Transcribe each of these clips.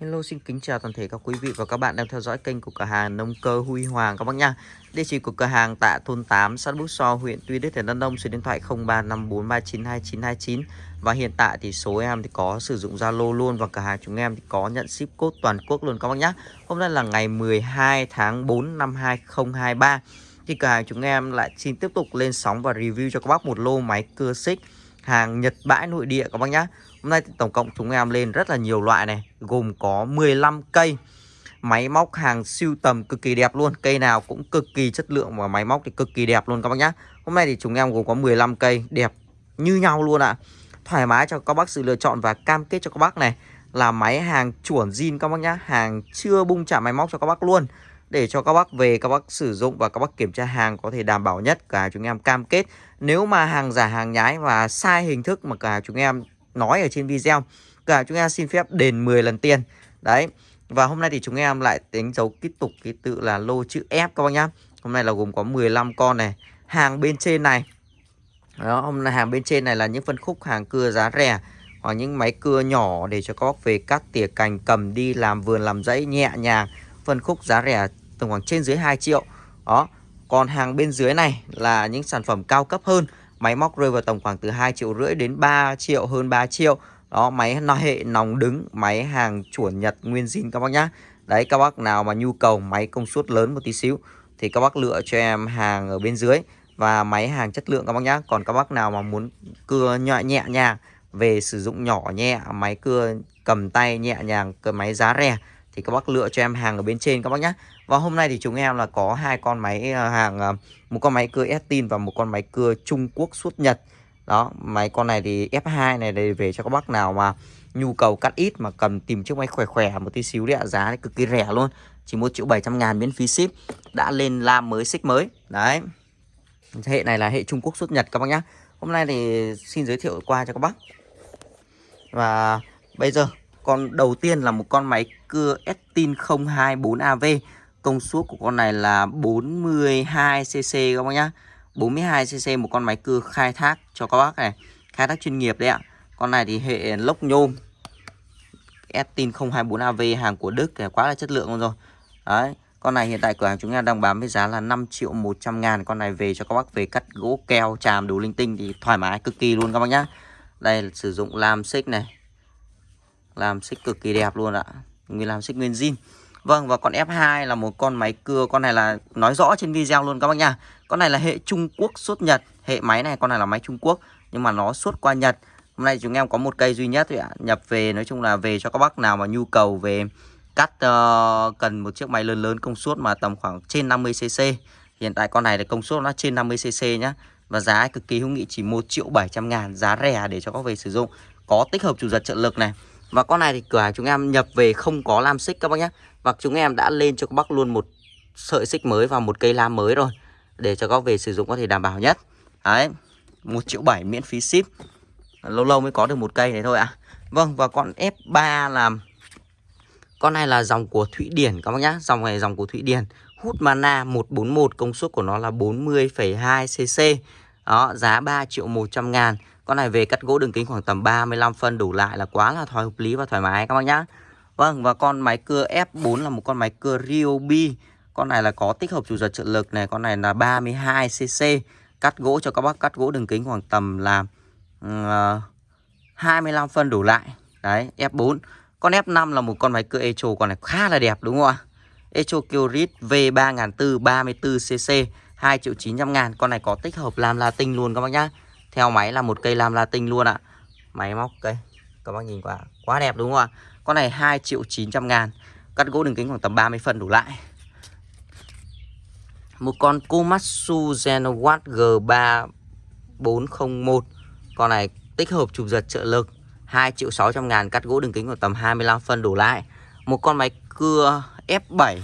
Hello xin kính chào toàn thể các quý vị và các bạn đang theo dõi kênh của cửa hàng nông cơ Huy Hoàng các bác nha. Địa chỉ của cửa hàng tại thôn 8 xã Bút So, huyện Tuy Đức, tỉnh Đắk Nông, số điện thoại 0354392929 và hiện tại thì số em thì có sử dụng Zalo luôn và cửa hàng chúng em thì có nhận ship code toàn quốc luôn các bác nhá. Hôm nay là ngày 12 tháng 4 năm 2023 thì cửa hàng chúng em lại xin tiếp tục lên sóng và review cho các bác một lô máy cưa xích hàng Nhật bãi nội địa các bác nhá. Hôm nay thì tổng cộng chúng em lên rất là nhiều loại này, Gồm có 15 cây. Máy móc hàng siêu tầm cực kỳ đẹp luôn, Cây nào cũng cực kỳ chất lượng Và máy móc thì cực kỳ đẹp luôn các bác nhá. Hôm nay thì chúng em gồm có 15 cây, đẹp như nhau luôn ạ. À. Thoải mái cho các bác sự lựa chọn Và cam kết cho các bác này Là máy hàng chuẩn zin các bác nhá, Hàng chưa bung chạm máy móc cho các bác luôn. Để cho các bác về, các bác sử dụng và các bác kiểm tra hàng có thể đảm bảo nhất, cả chúng em cam kết. Nếu mà hàng giả, hàng nhái và sai hình thức mà cả chúng em nói ở trên video. Cả chúng em xin phép đền 10 lần tiền. Đấy, và hôm nay thì chúng em lại đánh dấu tiếp tục ký tự là lô chữ F các bác nhá. Hôm nay là gồm có 15 con này, hàng bên trên này. Đó, hôm nay hàng bên trên này là những phân khúc hàng cưa giá rẻ, hoặc những máy cưa nhỏ để cho các bác về cắt tỉa cành, cầm đi làm vườn, làm dãy nhẹ nhàng. Phân khúc giá rẻ tầm khoảng trên dưới 2 triệu. Đó, còn hàng bên dưới này là những sản phẩm cao cấp hơn. Máy móc rơi vào tầm khoảng từ 2 triệu rưỡi đến 3 triệu, hơn 3 triệu. Đó, máy hệ nòng đứng, Máy hàng chuẩn Nhật nguyên zin các bác nhá. Đấy, các bác nào mà nhu cầu máy công suất lớn một tí xíu Thì các bác lựa cho em hàng ở bên dưới Và máy hàng chất lượng các bác nhá. Còn các bác nào mà muốn cưa nhẹ nhẹ nhàng, Về sử dụng nhỏ nhẹ, Máy cưa cầm tay nhẹ nhàng Cái máy giá rẻ Thì các bác lựa cho em hàng ở bên trên các bác nhá và hôm nay thì chúng em là có hai con máy ờ, hàng ờ, một con máy cưa Estin và một con máy cưa Trung Quốc xuất Nhật. Đó, máy con này thì F2 này để về cho các bác nào mà nhu cầu cắt ít mà cần tìm chiếc máy khỏe khỏe một tí xíu đấy ạ, giá thì cực kỳ rẻ luôn. Chỉ 1 triệu 700 ngàn miễn phí ship. Đã lên lam mới xích mới. Đấy. Hệ này là hệ Trung Quốc xuất Nhật các bác nhá. Hôm nay thì xin giới thiệu qua cho các bác. Và bây giờ con đầu tiên là một con máy cưa Estin 024AV Công suất của con này là 42cc các bác nhá. 42cc một con máy cưa khai thác cho các bác này. Khai thác chuyên nghiệp đấy ạ. Con này thì hệ lốc nhôm, Estin 024AV hàng của Đức thì quá là chất lượng luôn rồi. Đấy, Con này hiện tại cửa hàng chúng em đang bán với giá là 5 triệu 100 ngàn. Con này về cho các bác về cắt gỗ keo, chàm đủ linh tinh thì thoải mái cực kỳ luôn các bác nhá. Đây là sử dụng lam xích này. Làm xích cực kỳ đẹp luôn ạ. Nguyên làm xích nguyên zin. Vâng và con F2 là một con máy cưa Con này là nói rõ trên video luôn các bác nha. Con này là hệ Trung Quốc xuất Nhật. Hệ máy này con này là máy Trung Quốc Nhưng mà nó xuất qua Nhật. Hôm nay chúng em có một cây duy nhất thôi ạ. Nhập về nói chung là về cho các bác nào mà nhu cầu về cắt uh, cần một chiếc máy lớn lớn công suất mà tầm khoảng trên 50cc Hiện tại con này là công suất nó trên 50cc nhá. Và giá cực kỳ hữu nghị chỉ 1 triệu 700 ngàn Giá rẻ để cho các về sử dụng. Có tích hợp chủ giật trợ lực này. Và con này thì cửa hàng chúng em nhập về không có lam xích các bác nhé và chúng em đã lên cho các bác luôn một sợi xích mới và một cây lam mới rồi. Để cho các về sử dụng có thể đảm bảo nhất. Đấy 1 triệu 7 miễn phí ship. Lâu lâu mới có được một cây này thôi ạ. À. Vâng và con F3 là Con này là dòng của Thụy Điển các bác nhé Dòng này dòng của Thụy Điển. Hút mana 141 công suất của nó là 40,2cc Đó giá 3 triệu 100 ngàn. Con này về cắt gỗ đường kính khoảng tầm 35 phân đủ lại là quá là thoải hợp lý và thoải mái các bác nhá. Vâng và con máy cưa F4 là một con máy cưa Ryobi. Con này là có tích hợp chủ giật trợ lực này Con này là 32cc Cắt gỗ cho các bác cắt gỗ đường kính khoảng tầm là ừ, ờ, uh, 25 phân đủ lại. Đấy F4 Con F5 là một con máy cưa Echo Con này khá là đẹp đúng không ạ? Echo Kyrit V3400 34cc 2 triệu 900 ngàn. Con này có tích hợp lam latin luôn các bác nhá. Theo máy là một cây lam latin luôn ạ. Máy móc, cây, Các bác nhìn qua, Quá đẹp đúng không ạ? Con này 2 triệu 900 ngàn, Cắt gỗ đường kính khoảng tầm 30 phân đủ lại. Một con Komatsu Genowatt G3401 Con này tích hợp chụp giật trợ lực 2 triệu 600 ngàn, Cắt gỗ đường kính khoảng tầm 25 phân đủ lại. Một con máy cưa F7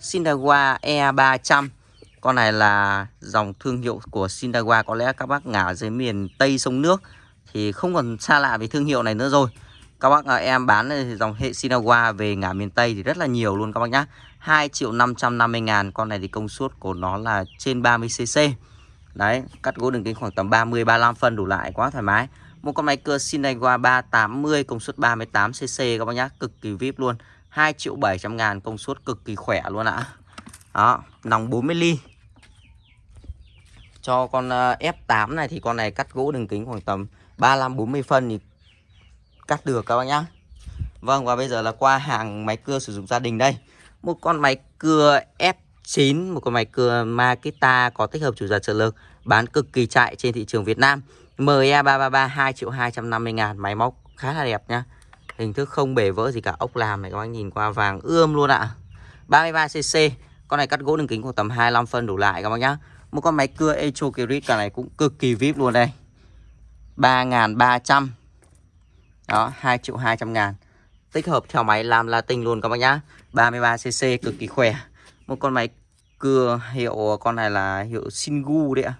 Shindawa E300 con này là dòng thương hiệu của Sindawa Có lẽ các bác ngả dưới miền Tây sông nước Thì không còn xa lạ với thương hiệu này nữa rồi. Các bác à, em bán dòng hệ Sinawa về ngả miền Tây thì rất là nhiều luôn các bác nhá. 2 triệu 550 ngàn Con này thì công suất của nó là trên 30cc Đấy cắt gỗ đường kính khoảng tầm 30-35 phân đủ lại quá thoải mái. Một con máy cưa Shineiwa 380 công suất 38cc các bác nhá, cực kỳ vip luôn. 2 triệu 700 ngàn công suất cực kỳ khỏe luôn ạ. Đó, nòng 40 ly. Cho con ờ, F8 này thì con này cắt gỗ đường kính khoảng tầm 35 40 phân thì cắt được các bác nhá. Vâng và bây giờ là qua hàng máy cưa sử dụng gia đình đây. Một con máy cưa F9, một con máy cưa Makita có tích hợp chủ giật trợ lực bán cực kỳ chạy trên thị trường Việt Nam. ME333 2 triệu 250 ngàn Máy móc khá là đẹp nhá Hình thức không bể vỡ gì cả Ốc làm này các bác nhìn qua vàng ươm luôn ạ 33cc con này cắt gỗ đường kính khoảng tầm 25 phân đủ lại các bác nhá. Một con máy cưa Echo Kirit Cả này cũng cực kỳ vip luôn đây. 3.300 Đó 2 triệu 200 ngàn. Tích hợp theo máy làm Latin luôn các bác nhá. 33cc cực kỳ khỏe. Một con máy cưa hiệu, Con này là hiệu Shingu đấy ạ.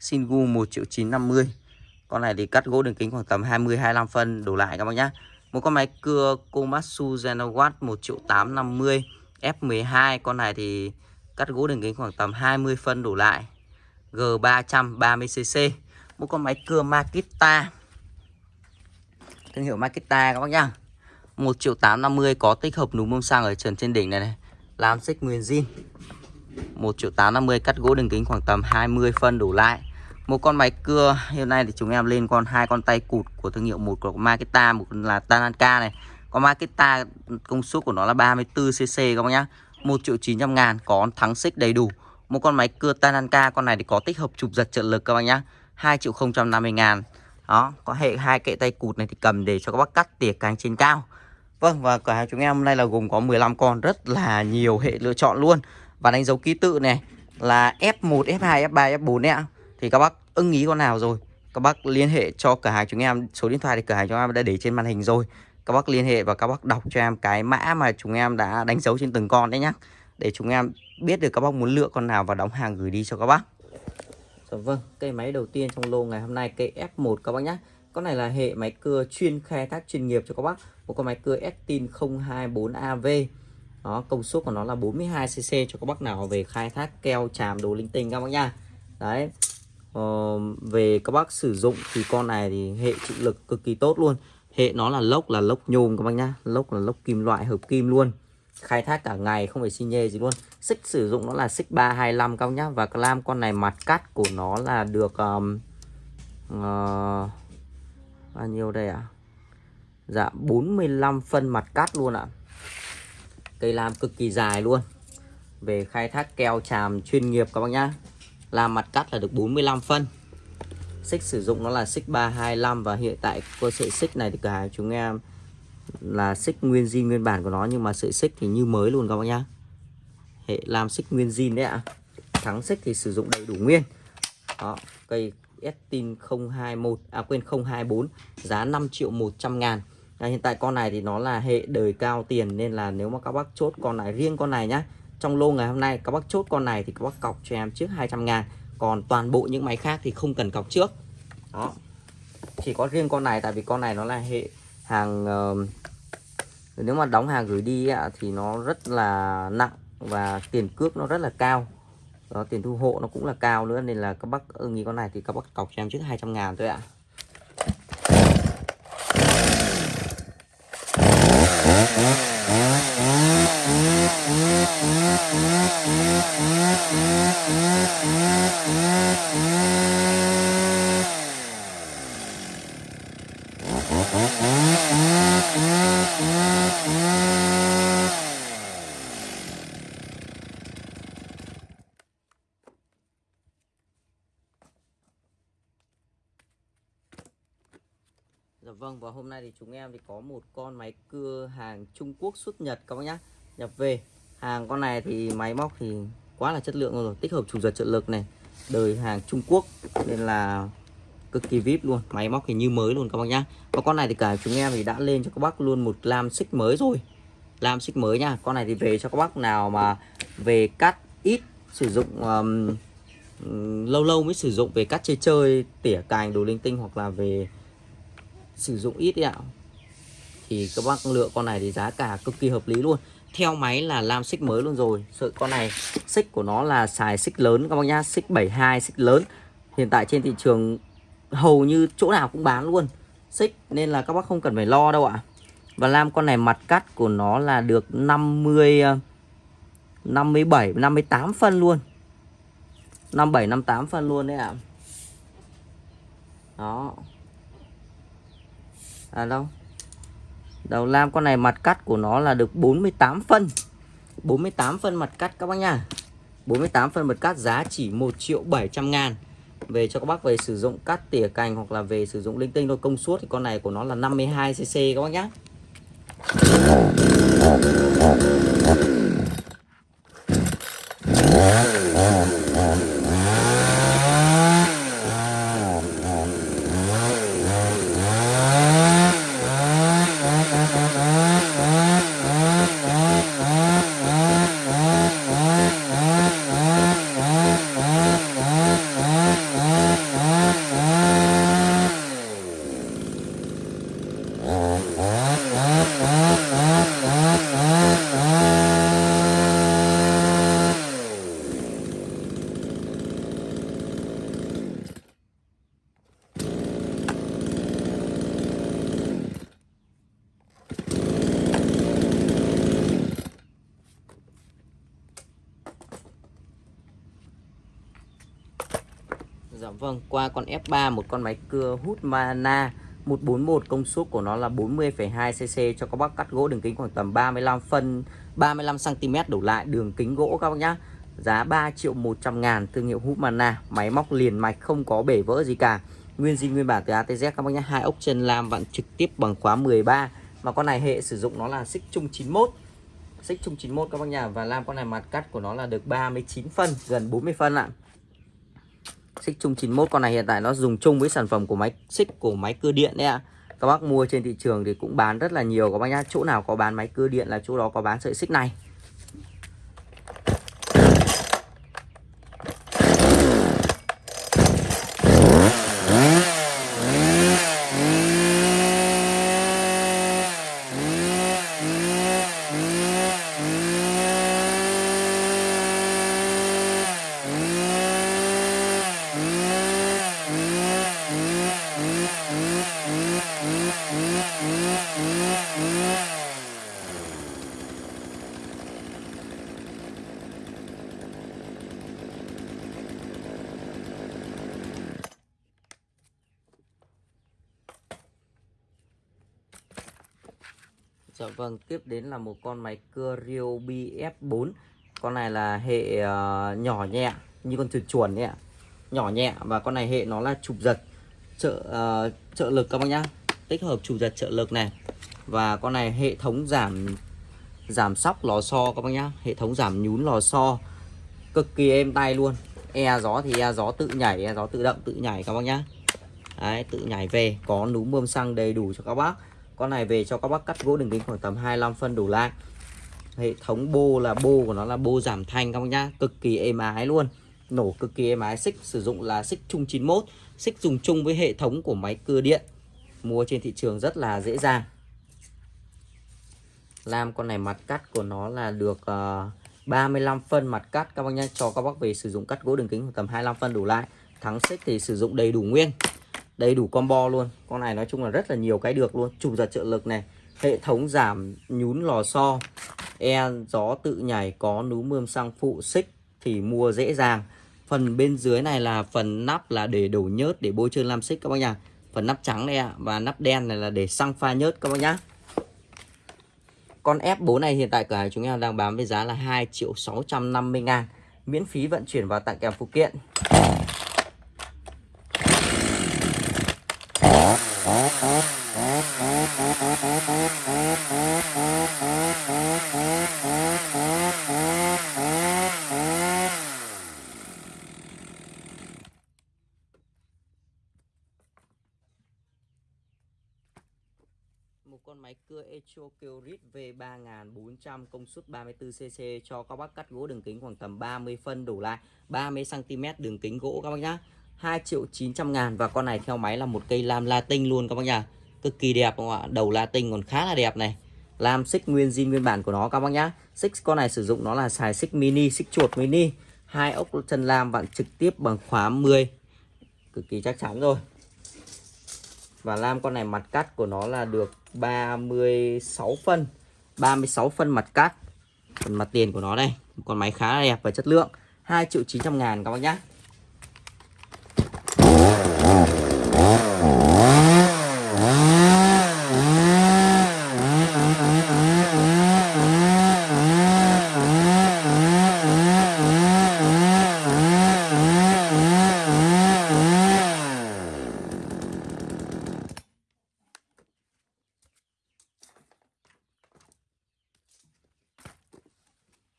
Shingu 1 triệu 950 con này thì cắt gỗ đường kính khoảng tầm 20 25 phân đổ lại các bác nhá. Một con máy cưa Komatsu Genowatt 1 triệu 850 F12 con này thì cắt gỗ đường kính khoảng tầm 20 phân đủ lại. G330cc. Một con máy cưa Makita. Thương hiệu Makita các bác nhá. 1 triệu 850 có tích hợp núm bông xăng ở trần trên đỉnh này này. Làm xích nguyên zin. 1 triệu 850 cắt gỗ đường kính khoảng tầm 20 phân đủ lại một con máy cưa, hiện nay thì chúng em lên con hai con tay cụt của thương hiệu một của Makita, một là Tanaka này con Makita công suất của nó là 34 cc các bác nhá. 1 triệu 900 ngàn có thắng xích đầy đủ. Một con máy cưa Tananka con này thì có tích hợp chụp giật trợ lực các bác nhá. 2 triệu 050 ngàn. Đó có hệ hai kệ tay cụt này thì cầm để cho các bác cắt tỉa cánh trên cao. Vâng và cửa hàng chúng em hôm nay là gồm có 15 con rất là nhiều hệ lựa chọn luôn. Và đánh dấu ký tự này là F1, F2, F3, F4 đấy ạ. Thì các bác ưng ý con nào rồi các bác liên hệ cho cửa hàng chúng em số điện thoại thì cửa hàng chúng em đã để trên màn hình rồi các bác liên hệ và các bác đọc cho em cái mã mà chúng em đã đánh dấu trên từng con đấy nhá. Để chúng em biết được các bác muốn lựa con nào và đóng hàng gửi đi cho các bác. Dạ vâng, cây máy đầu tiên trong lô ngày hôm nay cây F1 các bác nhé Con này là hệ máy cưa chuyên khai thác chuyên nghiệp cho các bác. Một con máy cưa Estin 024AV Đó, công suất của nó là 42cc cho các bác nào về khai thác keo chàm đồ linh tinh các bác nha Đấy, ờ, về các bác sử dụng thì con này thì hệ chịu lực cực kỳ tốt luôn hệ nó là lốc là lốc nhôm các bác nhá. Lốc là lốc kim loại hợp kim luôn. Khai thác cả ngày không phải xi nhê gì luôn. Xích sử dụng nó là xích 325 các bác nhá. Và clam con này mặt cắt của nó là được um, uh, bao nhiêu đây ạ? À? dạ 45 phân mặt cắt luôn ạ. À. cây lam cực kỳ dài luôn. Về khai thác keo chàm chuyên nghiệp các bác nhá. Làm mặt cắt là được 45 phân xích sử dụng nó là xích 325 và hiện tại cơ sợi xích này thì cửa hàng chúng em là xích nguyên zin nguyên bản của nó nhưng mà sợi xích thì như mới luôn các bác nhá. Hệ làm xích nguyên zin đấy ạ. À. thắng xích thì sử dụng đầy đủ nguyên. Đó cây Estin 021 à quên 024 giá 5 triệu 100 ngàn. À, hiện tại con này thì nó là hệ đời cao tiền nên là nếu mà các bác chốt con này riêng con này nhá trong lô ngày hôm nay các bác chốt con này thì các bác cọc cho em trước 200 ngàn còn toàn bộ những máy khác thì không cần cọc trước. Đó. Chỉ có riêng con này tại vì con này nó là hệ hàng uh, nếu mà đóng hàng gửi đi ạ, thì nó rất là nặng và tiền cước nó rất là cao. Đó, tiền thu hộ nó cũng là cao nữa nên là các bác ưng ý con này thì các bác cọc cho em trước 200 ngàn thôi ạ. Dạ vâng và hôm nay thì chúng em thì có một con máy cưa hàng Trung Quốc xuất Nhật các bác nhá. Nhập về, hàng con này thì máy móc thì quá là chất lượng rồi, tích hợp chủ giật trợ lực này đời hàng Trung Quốc nên là cực kỳ vip luôn máy móc thì như mới luôn các bác nhá. Và con này thì cả chúng em thì đã lên cho các bác luôn một lam xích mới rồi. Lam xích mới nha con này thì về cho các bác nào mà về cắt ít sử dụng um, lâu lâu mới sử dụng về cắt chơi chơi tỉa cành đồ linh tinh hoặc là về sử dụng ít ạ. Thì các bác lựa con này thì giá cả cực kỳ hợp lý luôn theo máy là làm xích mới luôn rồi. Sợi con này, xích của nó là xài xích lớn các bác nhá, xích 72 xích lớn. Hiện tại trên thị trường hầu như chỗ nào cũng bán luôn. Xích nên là các bác không cần phải lo đâu ạ. Và làm con này mặt cắt của nó là được 50 57 58 phân luôn. 57 58 phân luôn đấy ạ. Đó. À đâu? Đầu lam con này mặt cắt của nó là được 48 phân. 48 phân mặt cắt các bác nha. 48 phân mặt cắt giá chỉ 1 triệu 700 ngàn. Về cho các bác về sử dụng cắt tỉa cành hoặc là về sử dụng linh tinh thôi. Công suất thì con này của nó là 52cc các bác nhá Dạ vâng, qua con F3 một con máy cưa hút Mana 141 công suất của nó là 40,2cc cho các bác cắt gỗ đường kính khoảng tầm 35 phân 35 cm đổ lại đường kính gỗ các bác nhá. Giá 3 triệu 100 ngàn thương hiệu Hupmana, máy móc liền mạch không có bể vỡ gì cả. Nguyên zin nguyên bản từ ATZ các bác nhá, hai ốc chân lam vặn trực tiếp bằng khóa 13. Mà con này hệ sử dụng nó là xích chung 91. Xích chung 91 các bác nhà và lam con này mặt cắt của nó là được 39 phân, gần 40 phân ạ. Xích chung 91 con này hiện tại nó dùng chung với sản phẩm của máy xích, của máy cưa điện đấy ạ. Các bác mua trên thị trường thì cũng bán rất là nhiều các bác nhá. Chỗ nào có bán máy cưa điện là chỗ đó có bán sợi xích này. Dạ vâng, tiếp đến là một con máy cưa Ryobi F4 Con này là hệ uh, nhỏ nhẹ như con chuột chuồn ấy ạ. Nhỏ nhẹ và con này hệ nó là chụp giật trợ uh, trợ lực các bác nhá. Tích hợp chụp giật trợ lực này Và con này hệ thống giảm giảm sóc lò xo các bác nhá. Hệ thống giảm nhún lò xo Cực kỳ êm tay luôn. E gió thì e gió tự nhảy, e gió tự động tự nhảy các bác nhá. Đấy, tự nhảy về Có núm bơm xăng đầy đủ cho các bác con này về cho các bác cắt gỗ đường kính khoảng tầm 25 phân đủ lại. Hệ thống bô là bô của nó là bô giảm thanh các bác nhá cực kỳ êm ái luôn. Nổ cực kỳ êm ái xích sử dụng là xích chung 91 xích dùng chung với hệ thống của máy cưa điện. Mua trên thị trường rất là dễ dàng. Làm con này mặt cắt của nó là được ờ, uh, 35 phân mặt cắt các bác nhá cho các bác về sử dụng cắt gỗ đường kính khoảng tầm 25 phân đủ lại. Thắng xích thì sử dụng đầy đủ nguyên đầy đủ combo luôn. Con này nói chung là rất là nhiều cái được luôn. Chụp giật trợ lực này, hệ thống giảm nhún lò xo e gió tự nhảy, có núm mươm xăng phụ xích thì mua dễ dàng. Phần bên dưới này là phần nắp là để đổ nhớt, để bôi trơn lam xích các bác nhá phần nắp trắng này ạ, và nắp đen này là để xăng pha nhớt các bác nhá. Con F4 này hiện tại cửa hàng chúng em đang bán với giá là 2 triệu 650 ngàn. Miễn phí vận chuyển và tặng kèm phụ kiện một con máy cưa Kyrit V3400 công suất 34cc cho các bác cắt gỗ đường kính khoảng tầm 30 phân đổ lại 30cm đường kính gỗ các bác nhá. 2 triệu 900 ngàn và con này theo máy là một cây lam latin luôn các bác nhá. Cực kỳ đẹp không ạ? Đầu latin còn khá là đẹp này. Lam xích nguyên zin nguyên bản của nó các bác nhá. Xích con này sử dụng nó là xài xích mini, xích chuột mini. Hai ốc chân lam vặn trực tiếp bằng khóa 10 cực kỳ chắc chắn rồi. Và lam con này mặt cắt của nó là được 36 phân. 36 phân mặt cắt phần mặt tiền của nó đây con máy khá là đẹp và chất lượng. 2 triệu 900 ngàn các bác nhé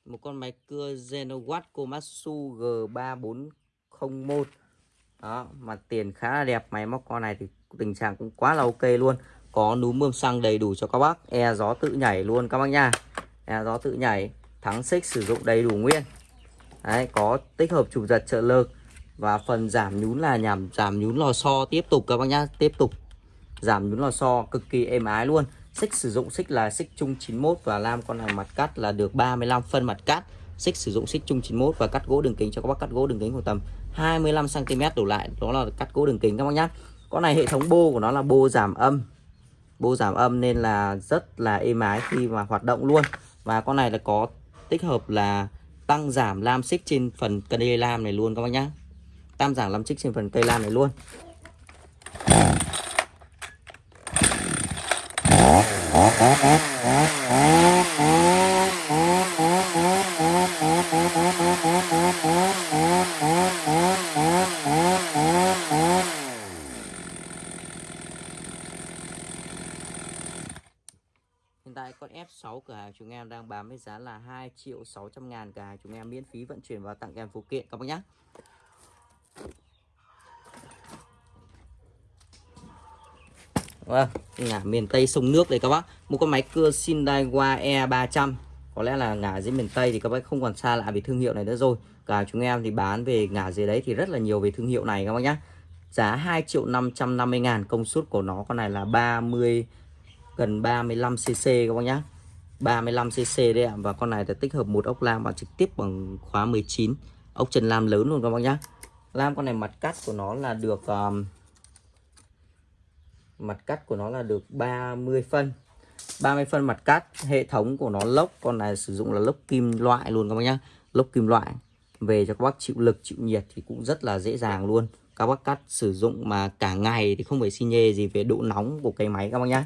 một con máy cưa Genowatt Komatsu G3401 đó mặt tiền khá là đẹp, máy móc con này thì tình trạng cũng quá là ok luôn. Có núm bơm xăng đầy đủ cho các bác e gió tự nhảy luôn các bác nha. E gió tự nhảy, thắng xích sử dụng đầy đủ nguyên. Đấy, có tích hợp chụp giật trợ lực và phần giảm nhún là nhằm giảm nhún lò xo tiếp tục các bác nhá, tiếp tục. Giảm nhún lò xo cực kỳ êm ái luôn. Xích sử dụng xích là xích chung 91 và lam con này mặt cắt là được 35 phân mặt cắt xích, sử dụng xích chung 91 và cắt gỗ đường kính cho các bác, cắt gỗ đường kính khoảng tầm 25 cm đổ lại. Đó là cắt gỗ đường kính các bác nhá. Con này hệ thống bô của nó là bô giảm âm. Bô giảm âm nên là rất là êm ái khi mà hoạt động luôn. Và con này là có tích hợp là tăng giảm lam xích trên phần cây lam này luôn các bác nhá. Tăng giảm lam xích trên phần cây lam này luôn. Hiện tại con F6 cửa hàng chúng em đang bán với giá là 2 triệu 600 ngàn. Cửa hàng chúng em miễn phí vận chuyển và tặng kèm phụ kiện. Các bác nhé Vâng, ngả miền Tây sông nước đây các bác. Một con máy cưa Sindaiwa E300 Có lẽ là ngả dưới miền Tây thì các bác không còn xa lạ về thương hiệu này nữa rồi. Cả chúng em thì bán về ngả dưới đấy thì rất là nhiều về thương hiệu này các bác nhé Giá 2 triệu 550 ngàn. Công suất của nó con này là 30 gần 35cc các bác nhá. 35cc đấy ạ. Và con này là tích hợp một ốc lam và trực tiếp bằng khóa 19 Ốc chân lam lớn luôn các bác nhá. Lam con này mặt cắt của nó là được um, Mặt cắt của nó là được 30 phân. 30 phân mặt cắt Hệ thống của nó lốc Con này sử dụng là lốc kim loại luôn các bác nhá. Lốc kim loại Về cho các bác chịu lực chịu nhiệt thì cũng rất là dễ dàng luôn. Các bác cắt sử dụng mà cả ngày thì không phải xi nhê gì về độ nóng của cây máy các bác nhá.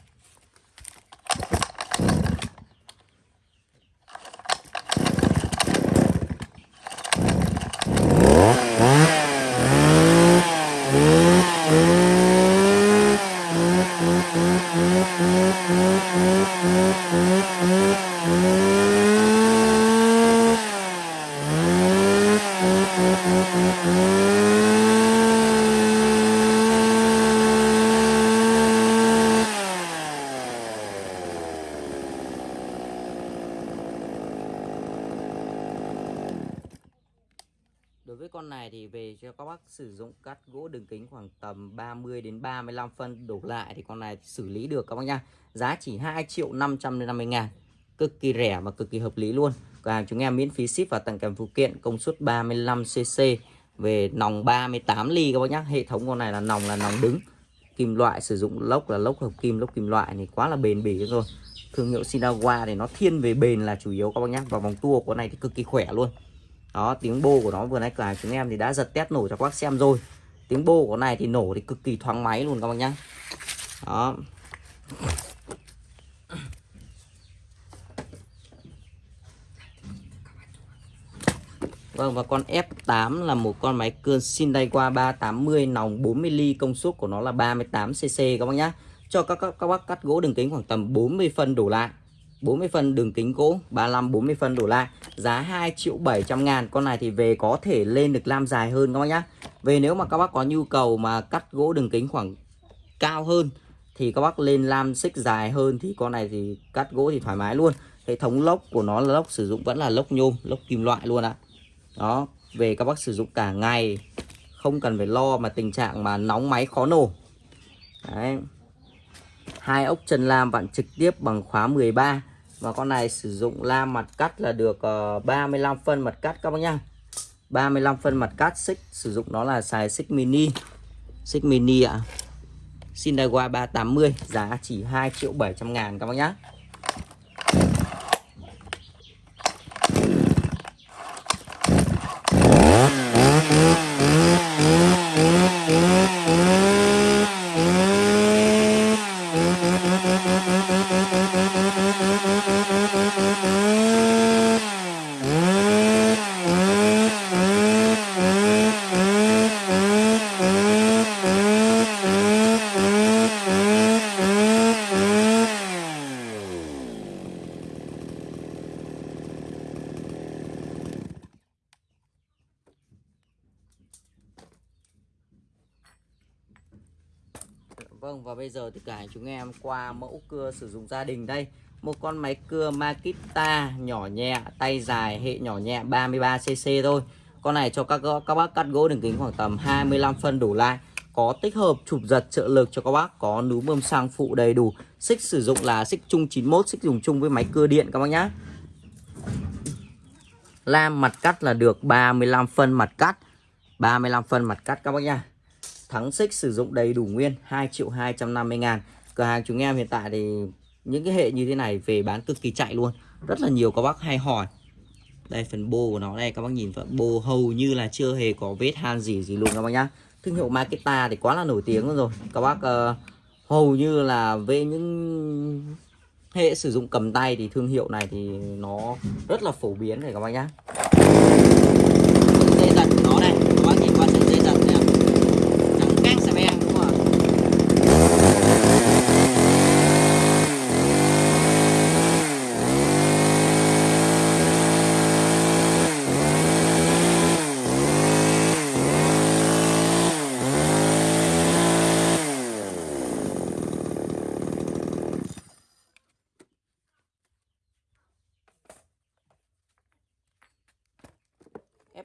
sử dụng cắt gỗ đường kính khoảng tầm 30 đến 35 phân đổ lại thì con này xử lý được các bác nha. Giá chỉ 2 triệu 550 ngàn. Cực kỳ rẻ và cực kỳ hợp lý luôn. Cửa hàng chúng em miễn phí ship và tặng kèm phụ kiện công suất 35cc về nòng 38 ly các bác nhá. Hệ thống con này là nòng là nòng đứng. Kim loại sử dụng lốc là lốc hợp kim, lốc kim loại thì quá là bền bỉ rồi. Thương hiệu Sinawa thì nó thiên về bền là chủ yếu các bác nhá. Và vòng tua của này thì cực kỳ khỏe luôn đó tiếng bô của nó vừa nãy cửa hàng chúng em thì đã giật test nổ cho các bác xem rồi tiếng bô của này thì nổ thì cực kỳ thoáng máy luôn các bác nhá đó Vâng và con F8 là một con máy cưa Sindaiwa 380 nòng 40 ly công suất của nó là 38cc các bác nhá. Cho các, các các bác cắt gỗ đường kính khoảng tầm 40 phân đổ lại. 40 phân đường kính gỗ 35 40 phân đổ lại giá 2 triệu 700 ngàn. Con này thì về có thể lên được lam dài hơn các bác nhá. Về nếu mà các bác có nhu cầu mà cắt gỗ đường kính khoảng cao hơn thì các bác lên lam xích dài hơn thì con này thì cắt gỗ thì thoải mái luôn. Hệ thống lốc của nó là lốc sử dụng vẫn là lốc nhôm, lốc kim loại luôn ạ. Đó, về các bác sử dụng cả ngày, không cần phải lo mà tình trạng mà nóng máy khó nổ. Đấy. Hai ốc chân lam vặn trực tiếp bằng khóa 13 và con này sử dụng lam mặt cắt là được ờ, 35 phân mặt cắt các bác nhá. 35 phân mặt cắt, xích, sử dụng nó là xài xích mini. Xích mini ạ. À. Sinawa 380 giá chỉ 2 triệu 700 ngàn các bác nhá. Vâng và bây giờ thì cả chúng em qua mẫu cưa sử dụng gia đình đây. Một con máy cưa Makita nhỏ nhẹ, tay dài, hệ nhỏ nhẹ 33cc thôi. Con này cho các các bác cắt gỗ đường kính khoảng tầm 25 phân đủ lại. Có tích hợp chụp giật trợ lực cho các bác Có núm bơm xăng phụ đầy đủ. Xích sử dụng là xích chung 91, xích dùng chung với máy cưa điện các bác nhá. Lam mặt cắt là được 35 phân mặt cắt. 35 phân mặt cắt các bác nhá. Thắng xích sử dụng đầy đủ nguyên 2 triệu 250 ngàn. Cửa hàng chúng em hiện tại thì những cái hệ như thế này về bán cực kỳ chạy luôn. Rất là nhiều các bác hay hỏi. Đây phần bô của nó đây các bác nhìn phần bô hầu như là chưa hề có vết han gì gì luôn các bác nhá. Thương hiệu Makita thì quá là nổi tiếng rồi. Các bác uh, hầu như là về những hệ sử dụng cầm tay thì thương hiệu này thì nó rất là phổ biến này các bác nhá dây giật của nó đây các bác nhìn qua sợi dây giật này trắng căng xe em đúng không ạ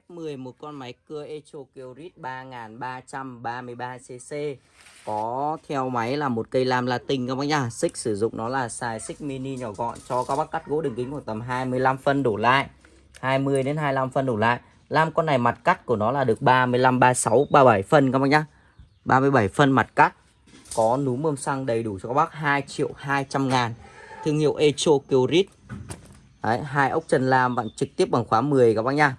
F10 một con máy cưa Echo Kyrit 3333cc có theo máy là một cây lam latin các bác nhá. Xích sử dụng nó là xài xích mini nhỏ gọn cho các bác cắt gỗ đường kính khoảng tầm 25 phân đổ lại. 20 đến 25 phân đổ lại. Lam con này mặt cắt của nó là được 35 36 37 phân các bác nhá. 37 phân mặt cắt. Có núm bơm xăng đầy đủ cho các bác 2 triệu 200 ngàn. Thương hiệu Echo Kyrit Đấy, hai ốc chân lam bạn trực tiếp bằng khóa 10 các bác nhá.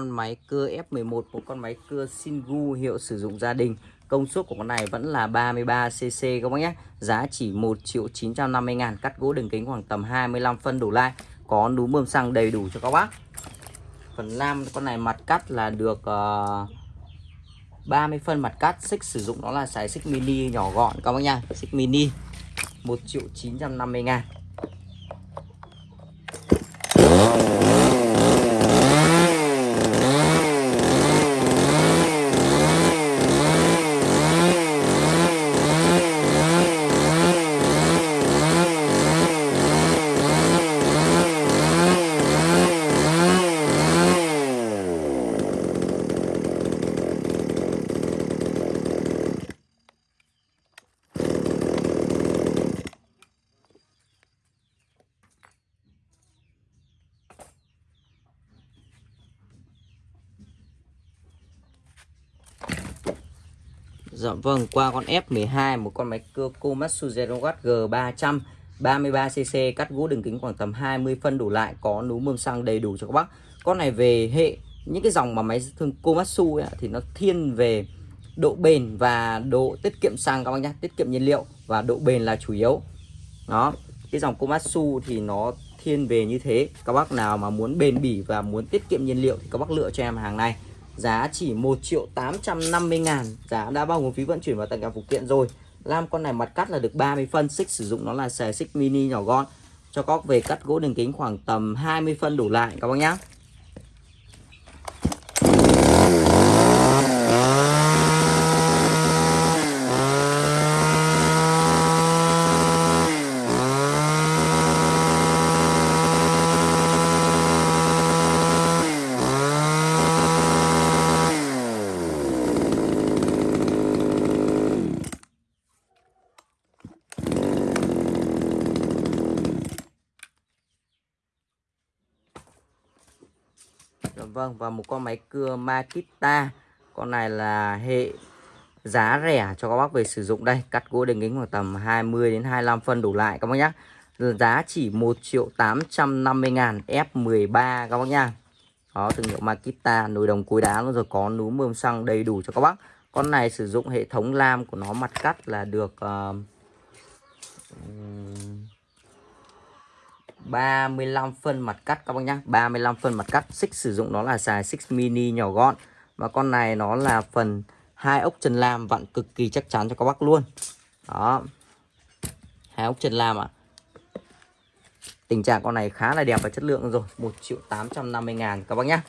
Con máy cưa F11 một con máy cưa Singu hiệu sử dụng gia đình. Công suất của con này vẫn là 33cc các bác nhé. Giá chỉ 1 triệu 950 ngàn cắt gỗ đường kính khoảng tầm 25 phân đổ lại. Có núm bơm xăng đầy đủ cho các bác. Phần nam con này mặt cắt là được ờ, uh, 30 phân mặt cắt. Xích sử dụng đó là sải xích mini nhỏ gọn các bác nha. Xích mini 1 triệu 950 ngàn. Dạ vâng, qua con F12 một con máy cưa Komatsu Zero G300 33cc cắt gỗ đường kính khoảng tầm 20 phân đủ lại có núm mâm xăng đầy đủ cho các bác. Con này về hệ những cái dòng mà máy thương Komatsu ấy, thì nó thiên về độ bền và độ tiết kiệm xăng các bác nhé, tiết kiệm nhiên liệu và độ bền là chủ yếu. Đó, cái dòng Komatsu thì nó thiên về như thế. Các bác nào mà muốn bền bỉ và muốn tiết kiệm nhiên liệu thì các bác lựa cho em hàng này. Giá chỉ 1 triệu 850 ngàn. Giá đã bao gồm phí vận chuyển và tất cả phụ kiện rồi. Lam con này mặt cắt là được 30 phân, Xích sử dụng nó là xài xích mini nhỏ gọn. Cho cóc về cắt gỗ đường kính khoảng tầm 20 phân đủ lại, các bác nhá Dạ vâng và một con máy cưa Makita. Con này là hệ giá rẻ cho các bác về sử dụng. Đây cắt gỗ đường kính khoảng tầm 20 đến 25 phân đủ lại các bác nhé giá chỉ 1 triệu 850 ngàn F13 các bác nha đó thương hiệu Makita nồi đồng cối đá rồi có núm mơm xăng đầy đủ cho các bác. Con này sử dụng hệ thống lam của nó mặt cắt là được uh, 35 phân mặt cắt các bác nhá. 35 phân mặt cắt. Xích sử dụng nó là xài xích mini nhỏ gọn. Và con này nó là phần hai ốc chân lam, vặn cực kỳ chắc chắn cho các bác luôn. Đó. Hai ốc chân lam ạ. À. tình trạng con này khá là đẹp và chất lượng rồi. 1 triệu 850 ngàn các bác nhá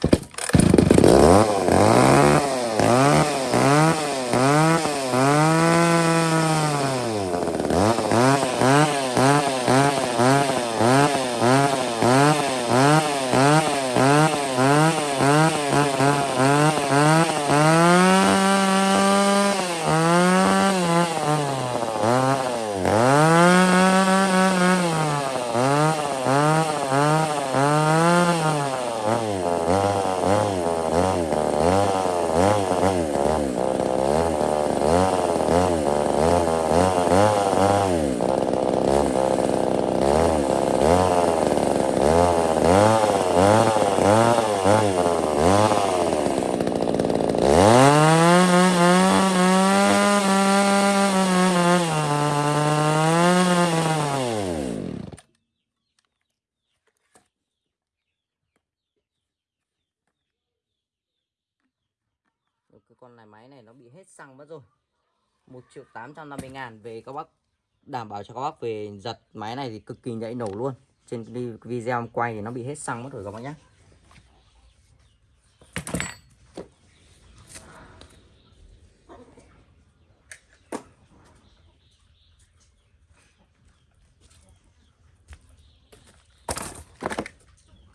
cái con này máy này nó bị hết xăng mất rồi 1 triệu 850 ngàn về các bác, đảm bảo cho các bác về giật máy này thì cực kỳ nhạy nổ luôn. Trên video em quay thì nó bị hết xăng mất rồi các bác nhé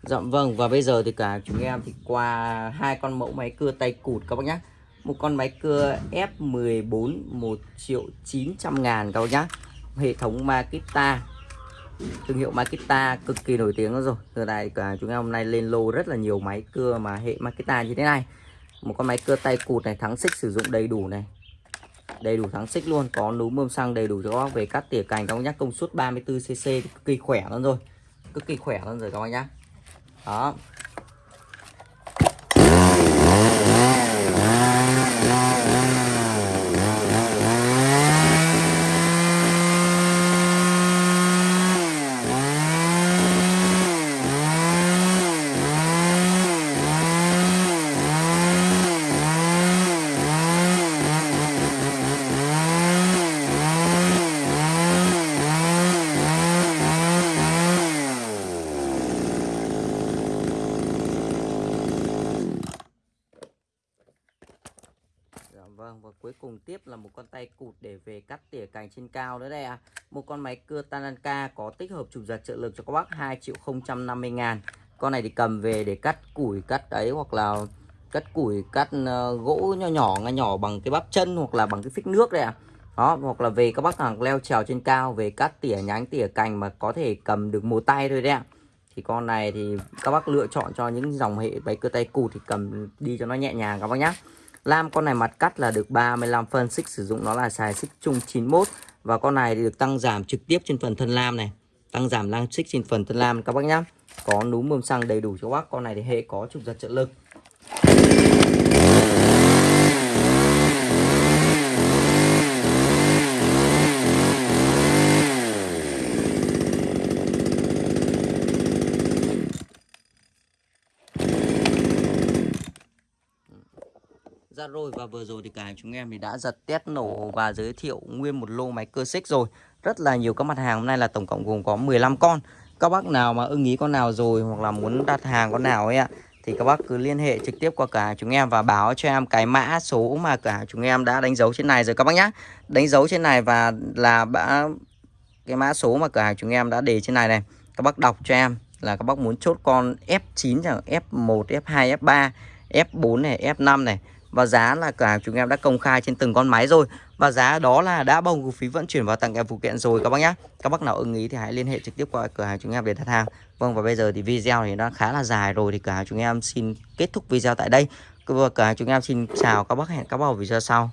Dạ vâng và bây giờ thì cả chúng em thì qua hai con mẫu máy cưa tay cụt các bác nhé một con máy cưa F14 1 triệu 900 ngàn các bác nhá. Hệ thống Makita. Thương hiệu Makita cực kỳ nổi tiếng rồi. Từ này cả chúng em hôm nay lên lô rất là nhiều máy cưa mà hệ Makita như thế này. Một con máy cưa tay cụt này, thắng xích sử dụng đầy đủ này. Đầy đủ thắng xích luôn, có núm bơm xăng đầy đủ cho các bác về cắt tỉa cành các bác nhá. Công suất 34cc cực kỳ khỏe luôn rồi. Cực kỳ khỏe luôn rồi các bác nhá. Đó Vâng và cuối cùng tiếp là một con tay cụt để về cắt tỉa cành trên cao nữa đây à. Một con máy cưa Tananka có tích hợp chủ giật trợ lực cho các bác 2 triệu 050 ngàn. Con này thì cầm về để cắt củi cắt ấy hoặc là cắt củi cắt ờ, gỗ nhỏ nhỏ nhỏ nhỏ bằng cái bắp chân hoặc là bằng cái phích nước đây à. Đó, hoặc là về các bác hàng leo trèo trên cao về cắt tỉa nhánh tỉa cành mà có thể cầm được một tay thôi đấy ạ. Thì con này thì các bác lựa chọn cho những dòng hệ máy cưa tay cụt thì cầm đi cho nó nhẹ nhàng các bác nhé Lam, con này mặt cắt là được 35 phân, xích sử dụng nó là xài xích chung 91 và con này thì được tăng giảm trực tiếp trên phần thân lam này. Tăng giảm lang xích trên phần thân lam các bác nhá. Có núm mâm xăng đầy đủ cho bác. Con này thì hệ có trục giật trợ lực. Rồi. Và vừa rồi thì cả chúng em thì đã giật test nổ và giới thiệu nguyên một lô máy cơ xích rồi. Rất là nhiều các mặt hàng. Hôm nay là tổng cộng gồm có 15 con. Các bác nào mà ưng ý con nào rồi hoặc là muốn đặt hàng con nào ấy ạ Thì các bác cứ liên hệ trực tiếp qua cả chúng em và báo cho em cái mã số mà cả chúng em đã đánh dấu trên này rồi các bác nhá. Đánh dấu trên này và là bã cái mã số mà cửa hàng chúng em đã để trên này này. Các bác đọc cho em là các bác muốn chốt con F9 chẳng F1, F2, F3, F4 này, F5 này và giá là cửa hàng chúng em đã công khai trên từng con máy rồi. Và giá đó là đã bao gồm phí vận chuyển và tặng kèm phụ kiện rồi, các bác nhé Các bác nào ưng ý thì hãy liên hệ trực tiếp qua cửa hàng chúng em để đặt hàng. Vâng và bây giờ thì video thì đã khá là dài rồi Thì cửa hàng chúng em xin kết thúc video tại đây. Cửa hàng chúng em xin chào các bác hẹn các bác ở video sau.